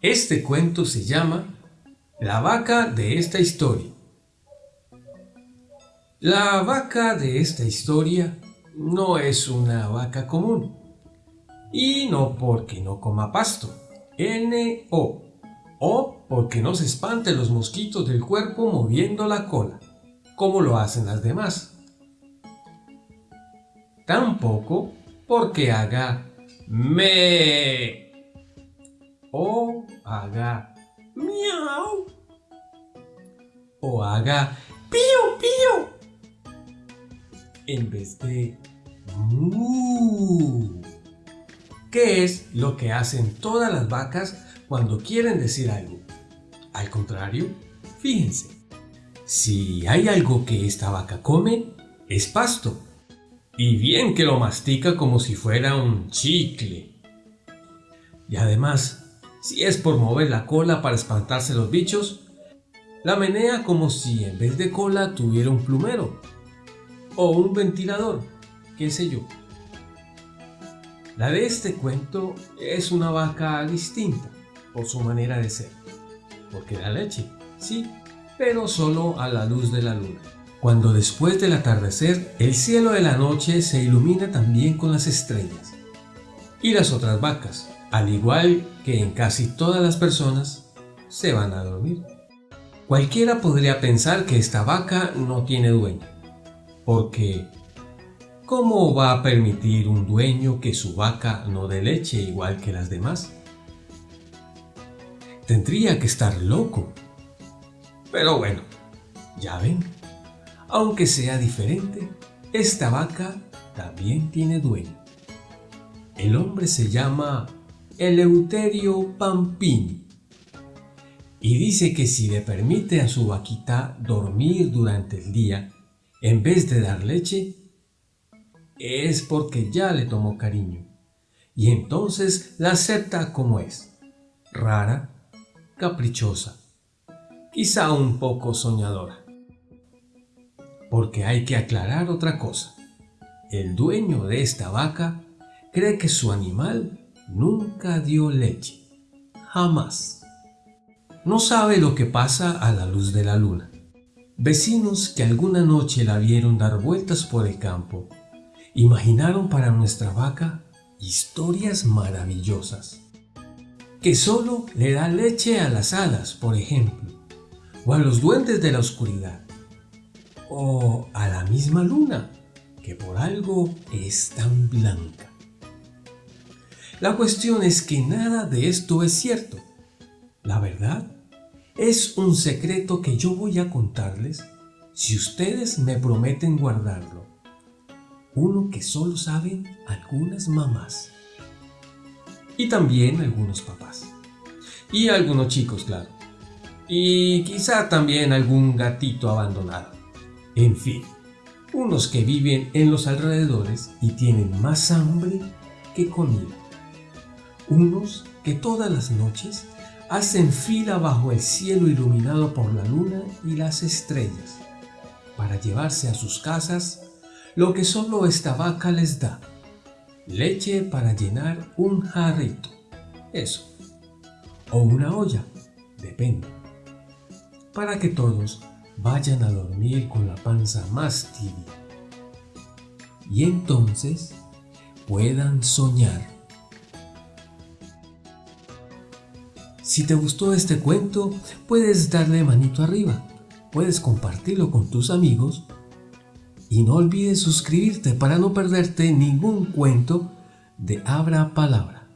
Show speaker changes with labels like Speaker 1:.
Speaker 1: Este cuento se llama La vaca de esta historia. La vaca de esta historia no es una vaca común. Y no porque no coma pasto. N-O. O porque no se espante los mosquitos del cuerpo moviendo la cola, como lo hacen las demás. Tampoco porque haga me o haga miau o haga pío pío en vez de mu. ¿Qué es lo que hacen todas las vacas cuando quieren decir algo? Al contrario, fíjense, si hay algo que esta vaca come, es pasto. Y bien que lo mastica como si fuera un chicle. Y además, si es por mover la cola para espantarse los bichos, la menea como si en vez de cola tuviera un plumero o un ventilador, qué sé yo. La de este cuento es una vaca distinta por su manera de ser, porque da leche, sí, pero solo a la luz de la luna. Cuando después del atardecer el cielo de la noche se ilumina también con las estrellas. Y las otras vacas, al igual que en casi todas las personas, se van a dormir. Cualquiera podría pensar que esta vaca no tiene dueño, porque ¿cómo va a permitir un dueño que su vaca no dé leche igual que las demás? Tendría que estar loco. Pero bueno, ya ven, aunque sea diferente, esta vaca también tiene dueño. El hombre se llama Eleuterio Pampini. Y dice que si le permite a su vaquita dormir durante el día, en vez de dar leche, es porque ya le tomó cariño. Y entonces la acepta como es, rara, caprichosa, quizá un poco soñadora. Porque hay que aclarar otra cosa. El dueño de esta vaca cree que su animal nunca dio leche. Jamás. No sabe lo que pasa a la luz de la luna. Vecinos que alguna noche la vieron dar vueltas por el campo, imaginaron para nuestra vaca historias maravillosas. Que solo le da leche a las hadas, por ejemplo, o a los duendes de la oscuridad, o a la misma luna, que por algo es tan blanca. La cuestión es que nada de esto es cierto. La verdad es un secreto que yo voy a contarles si ustedes me prometen guardarlo. Uno que solo saben algunas mamás. Y también algunos papás. Y algunos chicos, claro. Y quizá también algún gatito abandonado. En fin, unos que viven en los alrededores y tienen más hambre que comida unos que todas las noches hacen fila bajo el cielo iluminado por la luna y las estrellas, para llevarse a sus casas lo que solo esta vaca les da, leche para llenar un jarrito, eso, o una olla, depende, para que todos vayan a dormir con la panza más tibia, y entonces puedan soñar Si te gustó este cuento, puedes darle manito arriba, puedes compartirlo con tus amigos y no olvides suscribirte para no perderte ningún cuento de Abra Palabra.